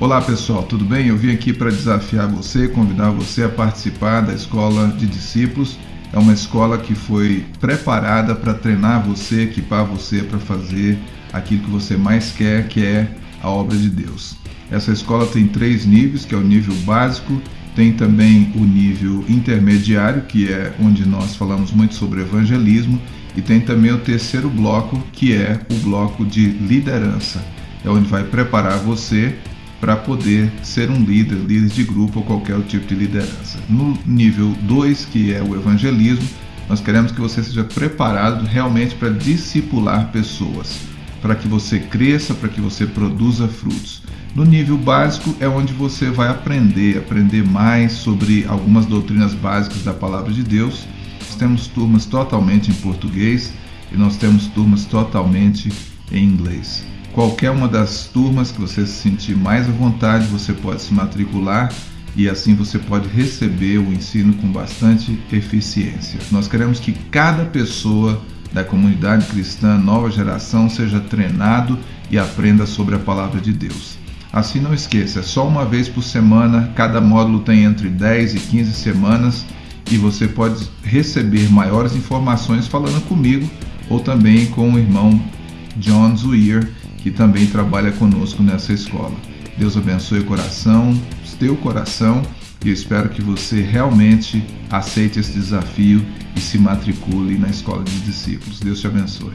Olá pessoal, tudo bem? Eu vim aqui para desafiar você, convidar você a participar da Escola de Discípulos. É uma escola que foi preparada para treinar você, equipar você para fazer aquilo que você mais quer, que é a obra de Deus. Essa escola tem três níveis, que é o nível básico, tem também o nível intermediário, que é onde nós falamos muito sobre evangelismo, e tem também o terceiro bloco, que é o bloco de liderança. É onde vai preparar você para poder ser um líder, líder de grupo ou qualquer tipo de liderança. No nível 2, que é o evangelismo, nós queremos que você seja preparado realmente para discipular pessoas, para que você cresça, para que você produza frutos. No nível básico é onde você vai aprender, aprender mais sobre algumas doutrinas básicas da palavra de Deus. Nós temos turmas totalmente em português e nós temos turmas totalmente em inglês. Qualquer uma das turmas que você se sentir mais à vontade, você pode se matricular e assim você pode receber o ensino com bastante eficiência. Nós queremos que cada pessoa da comunidade cristã, nova geração, seja treinado e aprenda sobre a palavra de Deus. Assim não esqueça, é só uma vez por semana, cada módulo tem entre 10 e 15 semanas e você pode receber maiores informações falando comigo ou também com o irmão John Zuir que também trabalha conosco nessa escola. Deus abençoe o coração, teu coração, e espero que você realmente aceite esse desafio e se matricule na escola de discípulos. Deus te abençoe.